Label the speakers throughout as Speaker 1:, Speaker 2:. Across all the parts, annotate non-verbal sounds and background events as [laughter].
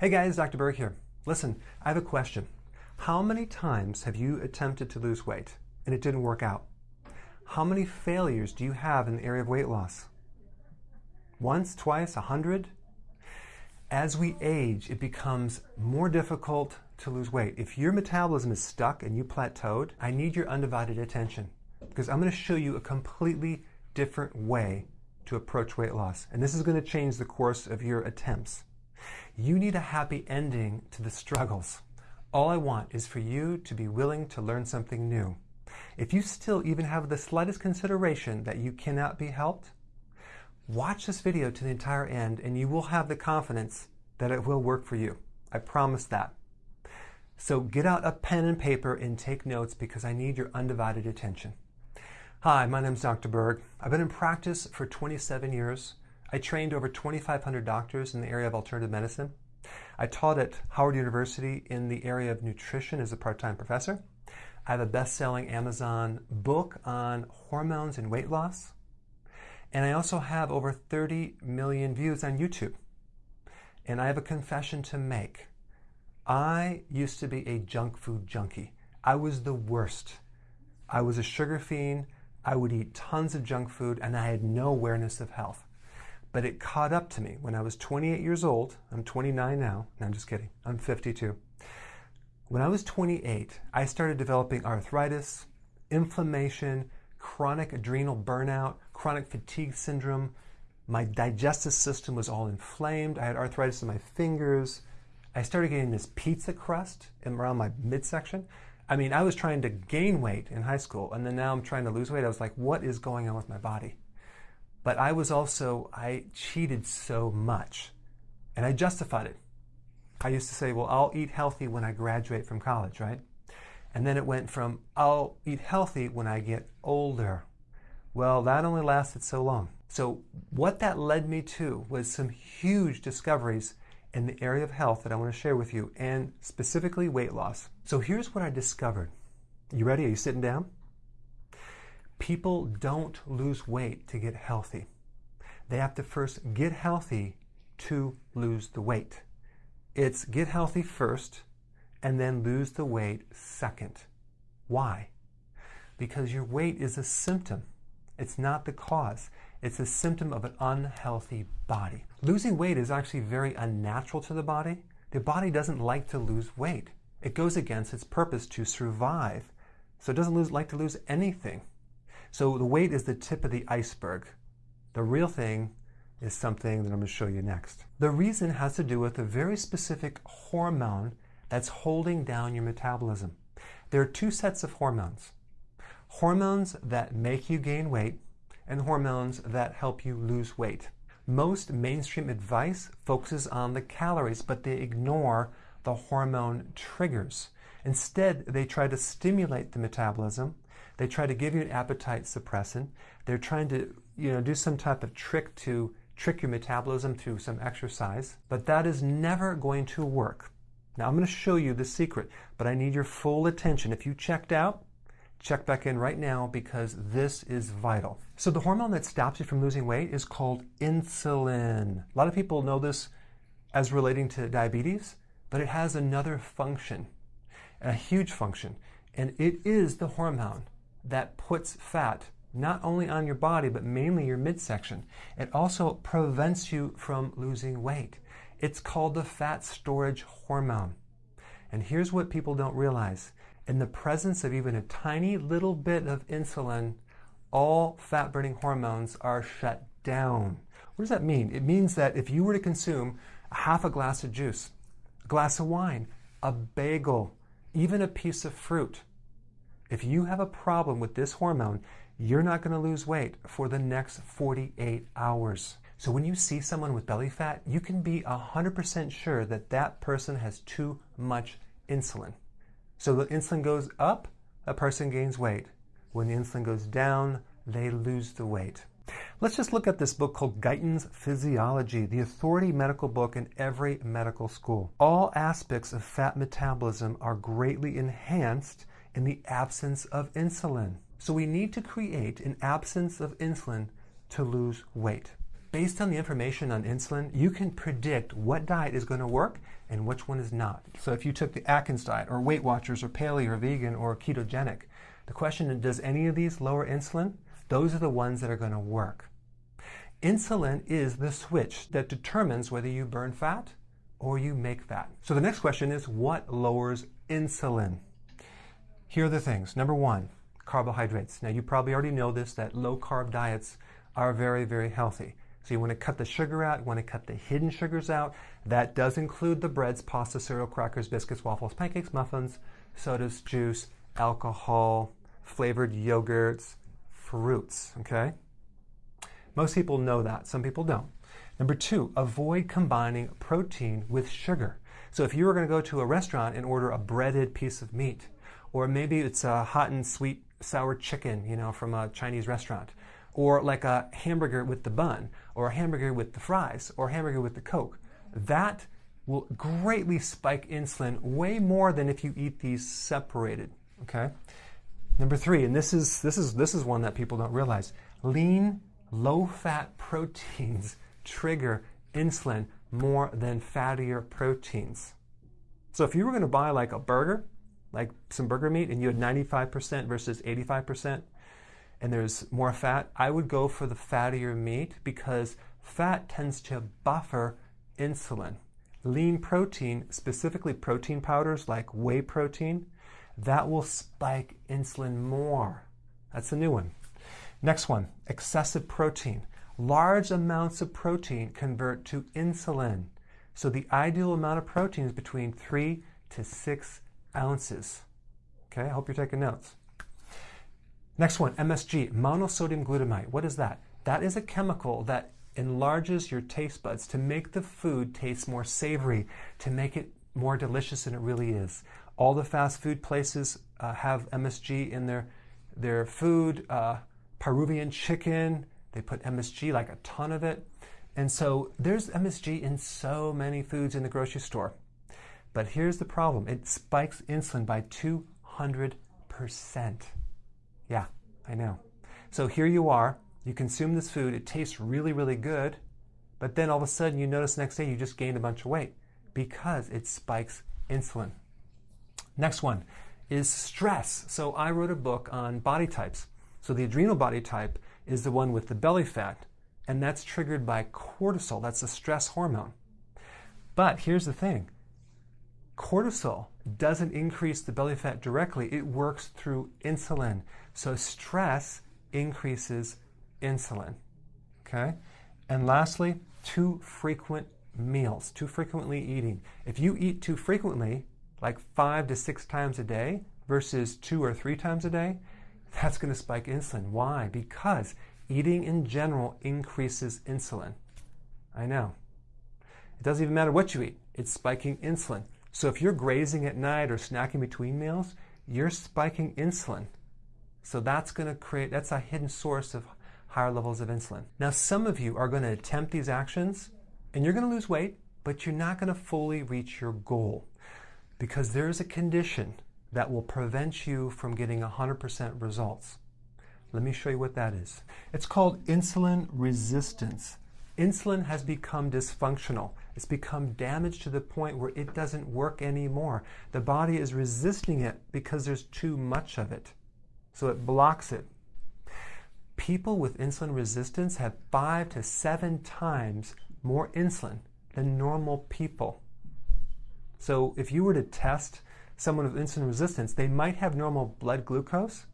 Speaker 1: Hey guys, Dr. Berg here. Listen, I have a question. How many times have you attempted to lose weight and it didn't work out? How many failures do you have in the area of weight loss? Once, twice, a hundred? As we age, it becomes more difficult to lose weight. If your metabolism is stuck and you plateaued, I need your undivided attention because I'm going to show you a completely different way to approach weight loss. And this is going to change the course of your attempts. You need a happy ending to the struggles. All I want is for you to be willing to learn something new. If you still even have the slightest consideration that you cannot be helped, watch this video to the entire end and you will have the confidence that it will work for you. I promise that. So get out a pen and paper and take notes because I need your undivided attention. Hi, my name is Dr. Berg. I've been in practice for 27 years. I trained over 2,500 doctors in the area of alternative medicine. I taught at Howard University in the area of nutrition as a part-time professor. I have a best-selling Amazon book on hormones and weight loss. And I also have over 30 million views on YouTube. And I have a confession to make. I used to be a junk food junkie. I was the worst. I was a sugar fiend. I would eat tons of junk food and I had no awareness of health. But it caught up to me when I was 28 years old. I'm 29 now. No, I'm just kidding. I'm 52. When I was 28, I started developing arthritis, inflammation, chronic adrenal burnout, chronic fatigue syndrome. My digestive system was all inflamed. I had arthritis in my fingers. I started getting this pizza crust around my midsection. I mean, I was trying to gain weight in high school, and then now I'm trying to lose weight. I was like, what is going on with my body? But I was also, I cheated so much, and I justified it. I used to say, well, I'll eat healthy when I graduate from college, right? And then it went from, I'll eat healthy when I get older. Well, that only lasted so long. So what that led me to was some huge discoveries in the area of health that I want to share with you, and specifically weight loss. So here's what I discovered. You ready? Are you sitting down? People don't lose weight to get healthy. They have to first get healthy to lose the weight. It's get healthy first and then lose the weight second. Why? Because your weight is a symptom. It's not the cause. It's a symptom of an unhealthy body. Losing weight is actually very unnatural to the body. The body doesn't like to lose weight. It goes against its purpose to survive. So it doesn't lose, like to lose anything. So the weight is the tip of the iceberg. The real thing is something that I'm going to show you next. The reason has to do with a very specific hormone that's holding down your metabolism. There are two sets of hormones. Hormones that make you gain weight and hormones that help you lose weight. Most mainstream advice focuses on the calories, but they ignore the hormone triggers. Instead, they try to stimulate the metabolism. They try to give you an appetite suppressant. They're trying to, you know, do some type of trick to trick your metabolism through some exercise, but that is never going to work. Now I'm going to show you the secret, but I need your full attention. If you checked out, check back in right now because this is vital. So the hormone that stops you from losing weight is called insulin. A lot of people know this as relating to diabetes, but it has another function, a huge function, and it is the hormone that puts fat not only on your body, but mainly your midsection. It also prevents you from losing weight. It's called the fat storage hormone. And here's what people don't realize in the presence of even a tiny little bit of insulin, all fat burning hormones are shut down. What does that mean? It means that if you were to consume half a glass of juice, a glass of wine, a bagel, even a piece of fruit, if you have a problem with this hormone, you're not going to lose weight for the next 48 hours. So when you see someone with belly fat, you can be 100% sure that that person has too much insulin. So the insulin goes up, a person gains weight. When the insulin goes down, they lose the weight. Let's just look at this book called Guyton's Physiology, the authority medical book in every medical school. All aspects of fat metabolism are greatly enhanced in the absence of insulin. So we need to create an absence of insulin to lose weight. based on the information on insulin, you can predict what diet is going to work and which one is not. So if you took the Atkins diet or Weight Watchers or paleo or vegan or ketogenic, the question is does any of these lower insulin? Those are the ones that are going to work. Insulin is the switch that determines whether you burn fat or you make fat. So the next question is what lowers insulin? Here are the things. Number one, carbohydrates. Now you probably already know this that low carb diets are very, very healthy. So you want to cut the sugar out, you want to cut the hidden sugars out. That does include the breads, pasta, cereal, crackers, biscuits, waffles, pancakes, muffins, sodas, juice, alcohol, flavored yogurts, fruits, okay? Most people know that, some people don't. Number two, avoid combining protein with sugar. So if you were going to go to a restaurant and order a breaded piece of meat, or maybe it's a hot and sweet sour chicken, you know, from a Chinese restaurant, or like a hamburger with the bun, or a hamburger with the fries, or a hamburger with the Coke. That will greatly spike insulin way more than if you eat these separated. Okay? Number three, and this is this is this is one that people don't realize. Lean, low-fat proteins [laughs] trigger insulin more than fattier proteins. So if you were going to buy like a burger, like some burger meat, and you had 95% versus 85%, and there's more fat, I would go for the fattier meat because fat tends to buffer insulin. Lean protein, specifically protein powders like whey protein, that will spike insulin more. That's a new one. Next one, excessive protein. Large amounts of protein convert to insulin. So the ideal amount of protein is between three to six ounces. Okay, I hope you're taking notes. Next one, MSG, monosodium glutamate. What is that? That is a chemical that enlarges your taste buds to make the food taste more savory, to make it more delicious than it really is. All the fast food places uh, have MSG in their, their food. Uh, Peruvian chicken, they put MSG, like a ton of it. And so there's MSG in so many foods in the grocery store. But here's the problem it spikes insulin by 200%. Yeah, I know. So here you are, you consume this food, it tastes really, really good, but then all of a sudden you notice next day you just gained a bunch of weight because it spikes insulin. Next one is stress. So I wrote a book on body types. So the adrenal body type is the one with the belly fat, and that's triggered by cortisol. That's the stress hormone. But here's the thing cortisol doesn't increase the belly fat directly, it works through insulin. So stress increases insulin. Okay? And lastly, too frequent meals, too frequently eating. If you eat too frequently, like five to six times a day versus two or three times a day, that's going to spike insulin. Why? Because eating in general increases insulin. I know. It doesn't even matter what you eat, it's spiking insulin. So if you're grazing at night or snacking between meals, you're spiking insulin. So that's going to create, that's a hidden source of higher levels of insulin. Now, some of you are going to attempt these actions and you're going to lose weight, but you're not going to fully reach your goal because there is a condition that will prevent you from getting 100% results. Let me show you what that is. It's called insulin resistance. Insulin has become dysfunctional. It's become damaged to the point where it doesn't work anymore. The body is resisting it because there's too much of it. So it blocks it. People with insulin resistance have five to seven times more insulin than normal people. So if you were to test someone with insulin resistance, they might have normal blood glucose,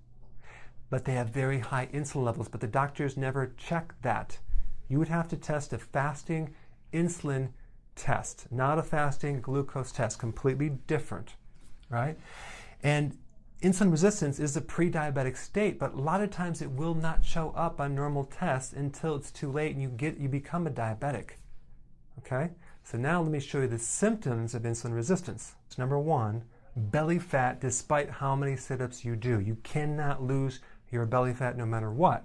Speaker 1: but they have very high insulin levels, but the doctors never check that. You would have to test a fasting insulin test, not a fasting glucose test, completely different, right? And insulin resistance is a pre-diabetic state, but a lot of times it will not show up on normal tests until it's too late and you get you become a diabetic. Okay? So now let me show you the symptoms of insulin resistance. Number one, belly fat despite how many sit-ups you do. You cannot lose your belly fat no matter what.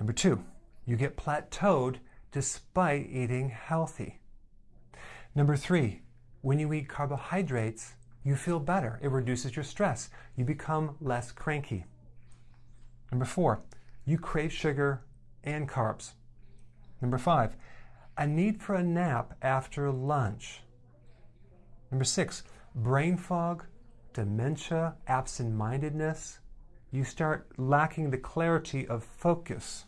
Speaker 1: Number two, you get plateaued despite eating healthy. Number three, when you eat carbohydrates, you feel better. It reduces your stress. You become less cranky. Number four, you crave sugar and carbs. Number five, a need for a nap after lunch. Number six, brain fog, dementia, absent mindedness. You start lacking the clarity of focus,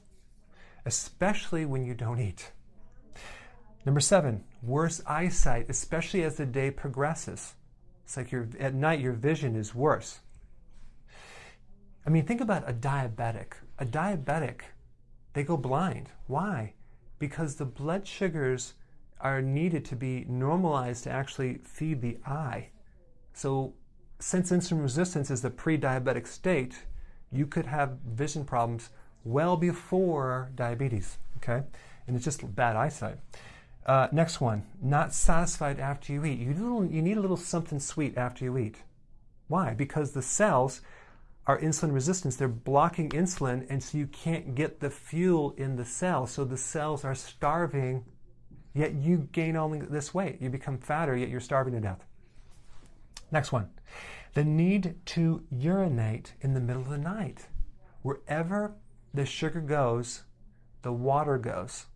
Speaker 1: especially when you don't eat. Number seven, worse eyesight, especially as the day progresses. It's like you at night your vision is worse. I mean, think about a diabetic. A diabetic, they go blind. Why? Because the blood sugars are needed to be normalized to actually feed the eye. So, since insulin resistance is the pre diabetic state, you could have vision problems well before diabetes, okay? And it's just bad eyesight. Uh, next one, not satisfied after you eat. You, little, you need a little something sweet after you eat. Why? Because the cells are insulin resistant. They're blocking insulin, and so you can't get the fuel in the cell. So the cells are starving, yet you gain only this weight. You become fatter, yet you're starving to death. Next one, the need to urinate in the middle of the night. Wherever the sugar goes, the water goes.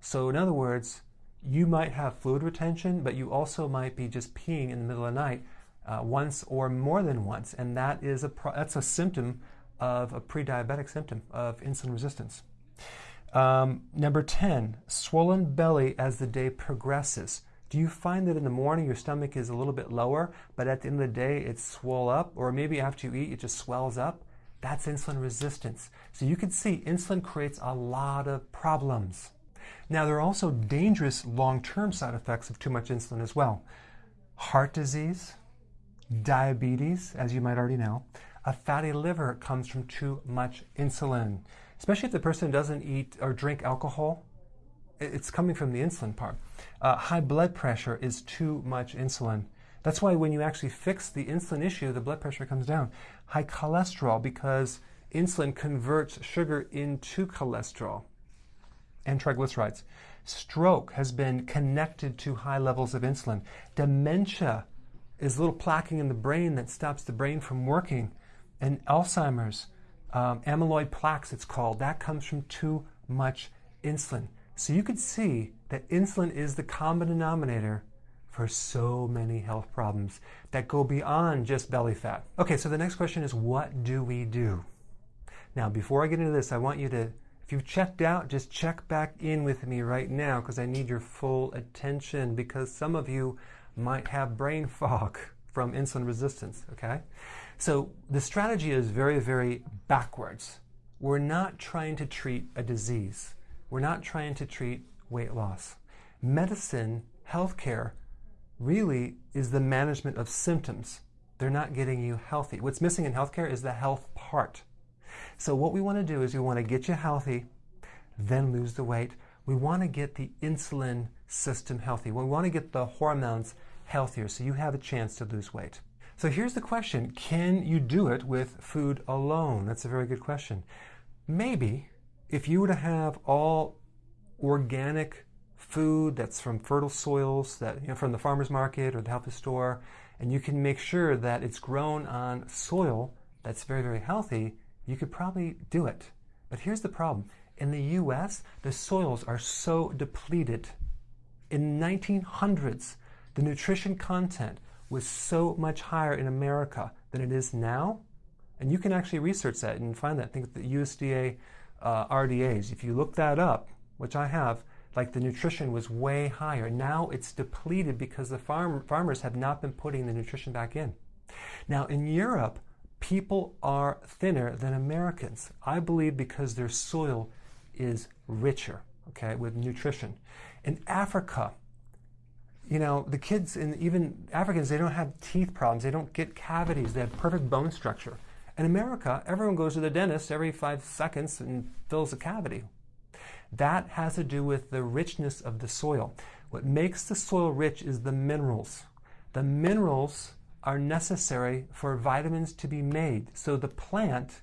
Speaker 1: So, in other words, you might have fluid retention, but you also might be just peeing in the middle of the night uh, once or more than once, and that is a that's a symptom of a pre-diabetic symptom of insulin resistance. Um, number 10, swollen belly as the day progresses. Do you find that in the morning your stomach is a little bit lower, but at the end of the day it's swell up, or maybe after you eat it just swells up? That's insulin resistance. So you can see insulin creates a lot of problems. Now, there are also dangerous long term side effects of too much insulin as well heart disease, diabetes, as you might already know. A fatty liver comes from too much insulin, especially if the person doesn't eat or drink alcohol. It's coming from the insulin part. Uh, high blood pressure is too much insulin. That's why when you actually fix the insulin issue, the blood pressure comes down. High cholesterol, because insulin converts sugar into cholesterol and triglycerides. Stroke has been connected to high levels of insulin. Dementia is little plaquing in the brain that stops the brain from working. And Alzheimer's, um, amyloid plaques, it's called, that comes from too much insulin. So you could see that insulin is the common denominator for so many health problems that go beyond just belly fat. Okay, so the next question is what do we do? Now, before I get into this, I want you to if you've checked out, just check back in with me right now because I need your full attention because some of you might have brain [laughs] fog from insulin resistance, okay? So the strategy is very, very backwards. We're not trying to treat a disease. We're not trying to treat weight loss. Medicine, healthcare, really is the management of symptoms. They're not getting you healthy. What's missing in healthcare is the health part. So what we want to do is we want to get you healthy, then lose the weight. We want to get the insulin system healthy. We want to get the hormones healthier so you have a chance to lose weight. So here's the question Can you do it with food alone? That's a very good question. Maybe if you were to have all organic food that's from fertile soils, that you know, from the farmer's market or the health store, and you can make sure that it's grown on soil that's very, very healthy, you could probably do it. But here's the problem. In the US, the soils are so depleted. In 1900s, the nutrition content was so much higher in America than it is now. And you can actually research that and find that. Think of the USDA uh, RDAs. If you look that up, which I have, like the nutrition was way higher. Now it's depleted because the farm, farmers have not been putting the nutrition back in. Now in Europe, people are thinner than Americans. I believe because their soil is richer, okay, with nutrition. In Africa, you know, the kids and even Africans, they don't have teeth problems. They don't get cavities. They have perfect bone structure. In America, everyone goes to the dentist every five seconds and fills a cavity. That has to do with the richness of the soil. What makes the soil rich is the minerals. The minerals are necessary for vitamins to be made. So the plant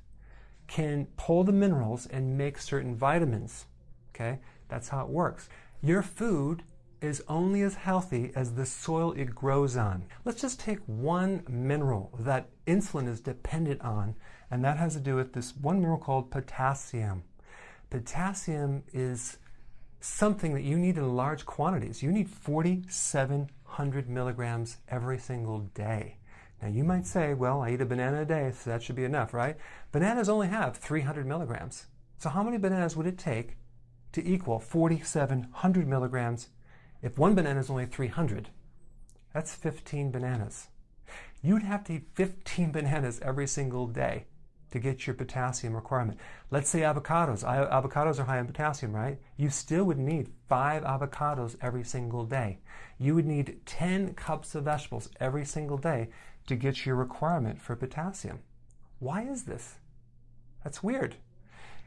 Speaker 1: can pull the minerals and make certain vitamins. Okay? That's how it works. Your food is only as healthy as the soil it grows on. Let's just take one mineral that insulin is dependent on, and that has to do with this one mineral called potassium. Potassium is something that you need in large quantities. You need 4,700 milligrams every single day. Now you might say, well, I eat a banana a day, so that should be enough, right? Bananas only have 300 milligrams. So how many bananas would it take to equal 4,700 milligrams if one banana is only 300? That's 15 bananas. You'd have to eat 15 bananas every single day to get your potassium requirement. Let's say avocados. Avocados are high in potassium, right? You still would need five avocados every single day. You would need 10 cups of vegetables every single day to get your requirement for potassium. Why is this? That's weird.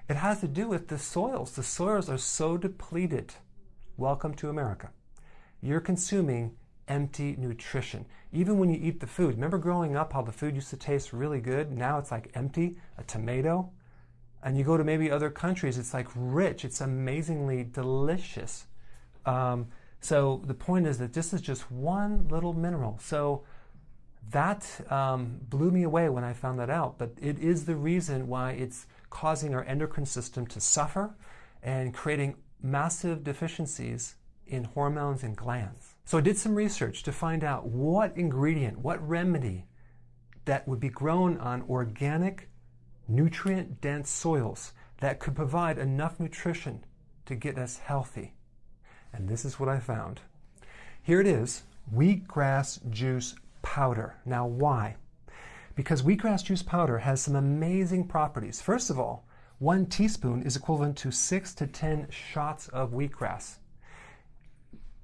Speaker 1: It has to do with the soils. The soils are so depleted. Welcome to America. You're consuming empty nutrition. Even when you eat the food, remember growing up how the food used to taste really good? Now it's like empty, a tomato. And you go to maybe other countries, it's like rich, it's amazingly delicious. Um, so the point is that this is just one little mineral. So that um, blew me away when I found that out. But it is the reason why it's causing our endocrine system to suffer and creating massive deficiencies in hormones and glands. So I did some research to find out what ingredient, what remedy that would be grown on organic, nutrient dense soils that could provide enough nutrition to get us healthy. And this is what I found. Here it is wheatgrass juice powder. Now, why? Because wheatgrass juice powder has some amazing properties. First of all, one teaspoon is equivalent to six to 10 shots of wheatgrass.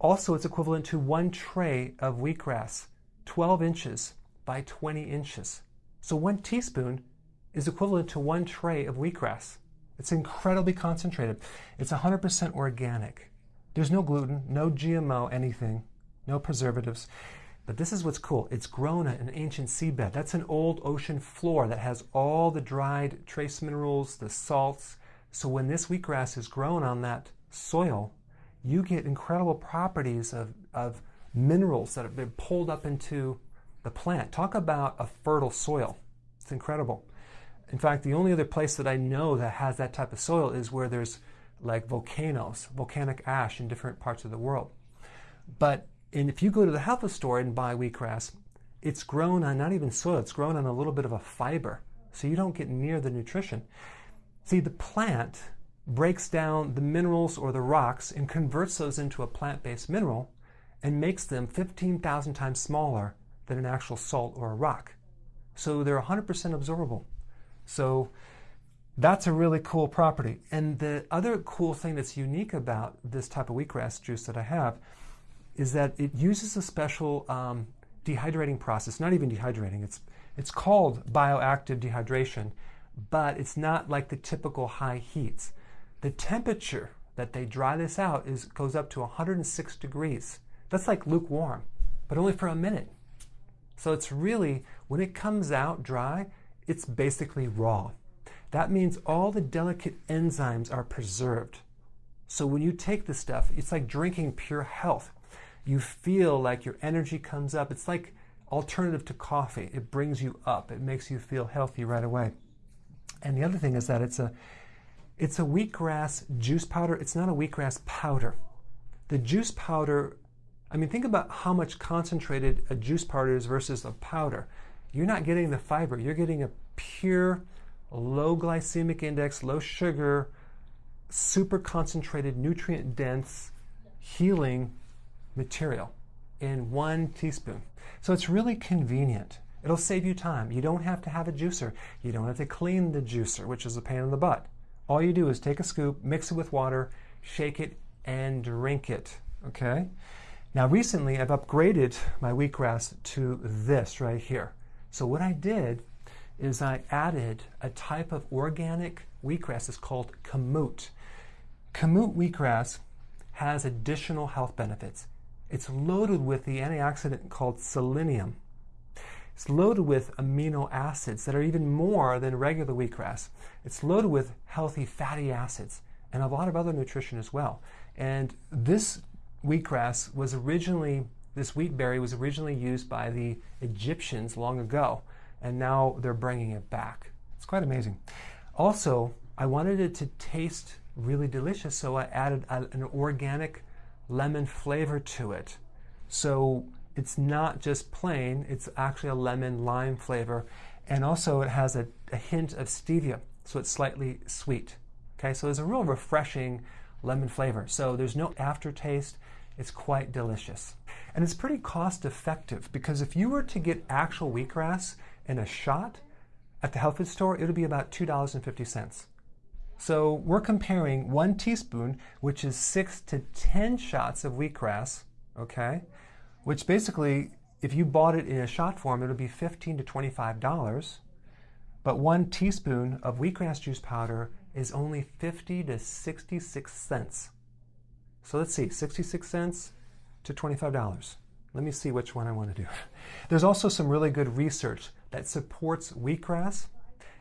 Speaker 1: Also, it's equivalent to one tray of wheatgrass, 12 inches by 20 inches. So one teaspoon is equivalent to one tray of wheatgrass. It's incredibly concentrated. It's 100% organic. There's no gluten, no GMO, anything, no preservatives. But this is what's cool. It's grown in an ancient seabed. That's an old ocean floor that has all the dried trace minerals, the salts. So when this wheatgrass is grown on that soil, you get incredible properties of, of minerals that have been pulled up into the plant. Talk about a fertile soil. It's incredible. In fact, the only other place that I know that has that type of soil is where there's like volcanoes, volcanic ash in different parts of the world. But and if you go to the health store and buy wheatgrass, it's grown on not even soil, it's grown on a little bit of a fiber. So you don't get near the nutrition. See, the plant breaks down the minerals or the rocks and converts those into a plant based mineral and makes them 15,000 times smaller than an actual salt or a rock. So they're 100% absorbable. So that's a really cool property. And the other cool thing that's unique about this type of wheatgrass juice that I have is that it uses a special um, dehydrating process, not even dehydrating, it's, it's called bioactive dehydration, but it's not like the typical high heats. The temperature that they dry this out is goes up to 106 degrees. That's like lukewarm, but only for a minute. So it's really, when it comes out dry, it's basically raw. That means all the delicate enzymes are preserved. So when you take this stuff, it's like drinking pure health you feel like your energy comes up. It's like alternative to coffee. It brings you up. It makes you feel healthy right away. And the other thing is that it's a it's a wheatgrass juice powder. It's not a wheatgrass powder. The juice powder, I mean, think about how much concentrated a juice powder is versus a powder. You're not getting the fiber. You're getting a pure, low glycemic index, low sugar, super concentrated, nutrient dense, healing material in one teaspoon. So it's really convenient. It'll save you time. You don't have to have a juicer. You don't have to clean the juicer, which is a pain in the butt. All you do is take a scoop, mix it with water, shake it, and drink it. Okay? Now, recently I've upgraded my wheatgrass to this right here. So, what I did is I added a type of organic wheatgrass. It's called kamut. Kamut wheatgrass has additional health benefits. It's loaded with the antioxidant called selenium. It's loaded with amino acids that are even more than regular wheatgrass. It's loaded with healthy fatty acids and a lot of other nutrition as well. And this wheatgrass was originally, this wheat berry was originally used by the Egyptians long ago, and now they're bringing it back. It's quite amazing. Also, I wanted it to taste really delicious, so I added an organic lemon flavor to it. So it's not just plain, it's actually a lemon lime flavor. And also it has a, a hint of stevia, so it's slightly sweet. Okay, so there's a real refreshing lemon flavor. So there's no aftertaste. It's quite delicious. And it's pretty cost effective because if you were to get actual wheatgrass in a shot at the health food store, it would be about $2.50. So we're comparing one teaspoon, which is six to 10 shots of wheatgrass, okay? Which basically, if you bought it in a shot form, it would be 15 to $25. But one teaspoon of wheatgrass juice powder is only 50 to 66 cents. So let's see, 66 cents to $25. Let me see which one I want to do. [laughs] There's also some really good research that supports wheatgrass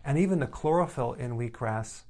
Speaker 1: and even the chlorophyll in wheatgrass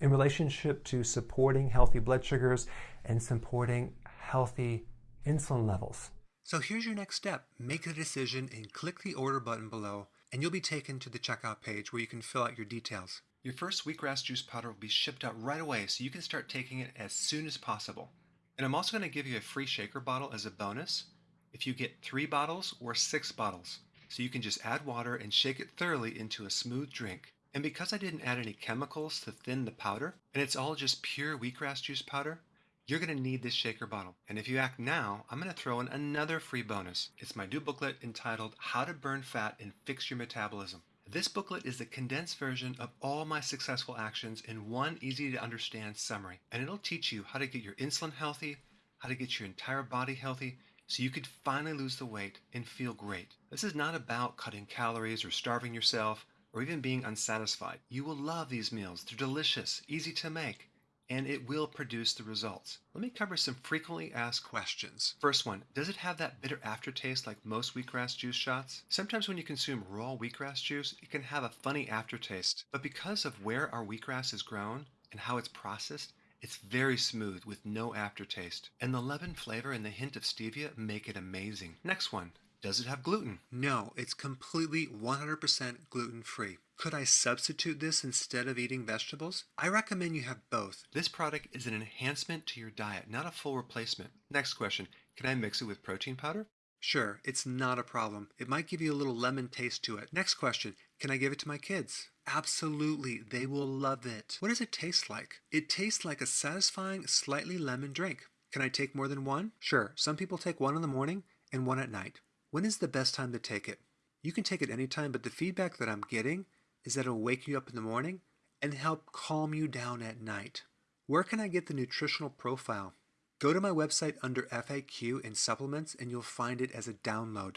Speaker 1: in relationship to supporting healthy blood sugars and supporting healthy insulin levels. So here's your next step. Make a decision and click the order button below and you'll be taken to the checkout page where you can fill out your details. Your first wheatgrass juice powder will be shipped out right away so you can start taking it as soon as possible. And I'm also going to give you a free shaker bottle as a bonus if you get three bottles or six bottles. So you can just add water and shake it thoroughly into a smooth drink. And because I didn't add any chemicals to thin the powder, and it's all just pure wheatgrass juice powder, you're going to need this shaker bottle. And if you act now, I'm going to throw in another free bonus. It's my new booklet entitled How to Burn Fat and Fix Your Metabolism. This booklet is the condensed version of all my successful actions in one easy to understand summary. And it'll teach you how to get your insulin healthy, how to get your entire body healthy, so you could finally lose the weight and feel great. This is not about cutting calories or starving yourself or even being unsatisfied. You will love these meals. They're delicious, easy to make, and it will produce the results. Let me cover some frequently asked questions. First one, does it have that bitter aftertaste like most wheatgrass juice shots? Sometimes when you consume raw wheatgrass juice, it can have a funny aftertaste, but because of where our wheatgrass is grown and how it's processed, it's very smooth with no aftertaste. And the lemon flavor and the hint of stevia make it amazing. Next one, does it have gluten? No, it's completely 100% gluten free. Could I substitute this instead of eating vegetables? I recommend you have both. This product is an enhancement to your diet, not a full replacement. Next question Can I mix it with protein powder? Sure, it's not a problem. It might give you a little lemon taste to it. Next question Can I give it to my kids? Absolutely, they will love it. What does it taste like? It tastes like a satisfying, slightly lemon drink. Can I take more than one? Sure, some people take one in the morning and one at night. When is the best time to take it? You can take it anytime, but the feedback that I'm getting is that it'll wake you up in the morning and help calm you down at night. Where can I get the nutritional profile? Go to my website under FAQ and supplements and you'll find it as a download.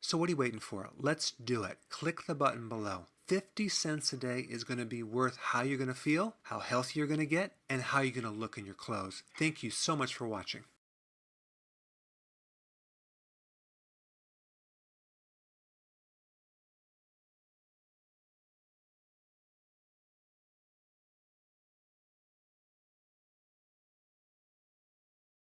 Speaker 1: So what are you waiting for? Let's do it. Click the button below. 50 cents a day is going to be worth how you're going to feel, how healthy you're going to get, and how you're going to look in your clothes. Thank you so much for watching.